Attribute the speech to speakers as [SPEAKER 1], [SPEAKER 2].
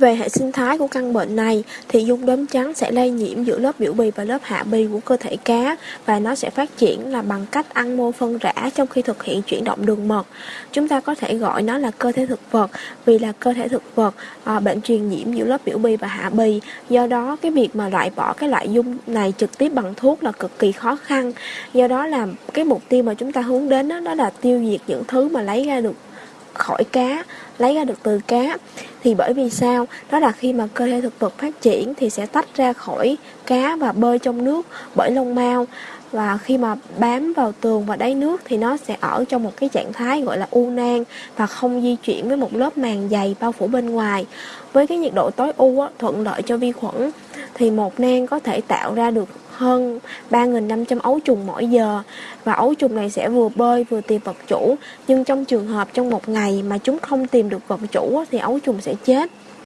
[SPEAKER 1] Về hệ sinh thái của căn bệnh này thì dung đốm trắng sẽ lây nhiễm giữa lớp biểu bì và lớp hạ bì của cơ thể cá và nó sẽ phát triển là bằng cách ăn mô phân rã trong khi thực hiện chuyển động đường mật. Chúng ta có thể gọi nó là cơ thể thực vật vì là cơ thể thực vật à, bệnh truyền nhiễm giữa lớp biểu bì và hạ bì. Do đó cái việc mà loại bỏ cái loại dung này trực tiếp bằng thuốc là cực kỳ khó khăn. Do đó là cái mục tiêu mà chúng ta hướng đến đó, đó là tiêu diệt những thứ mà lấy ra được khỏi cá, lấy ra được từ cá. Thì bởi vì sao? Đó là khi mà cơ thể thực vật phát triển thì sẽ tách ra khỏi cá và bơi trong nước bởi lông mao và khi mà bám vào tường và đáy nước thì nó sẽ ở trong một cái trạng thái gọi là u nang và không di chuyển với một lớp màng dày bao phủ bên ngoài. Với cái nhiệt độ tối ưu thuận lợi cho vi khuẩn, thì một nang có thể tạo ra được hơn 3.500 ấu trùng mỗi giờ. Và ấu trùng này sẽ vừa bơi vừa tìm vật chủ, nhưng trong trường hợp trong một ngày mà chúng không tìm được vật chủ thì ấu trùng sẽ chết.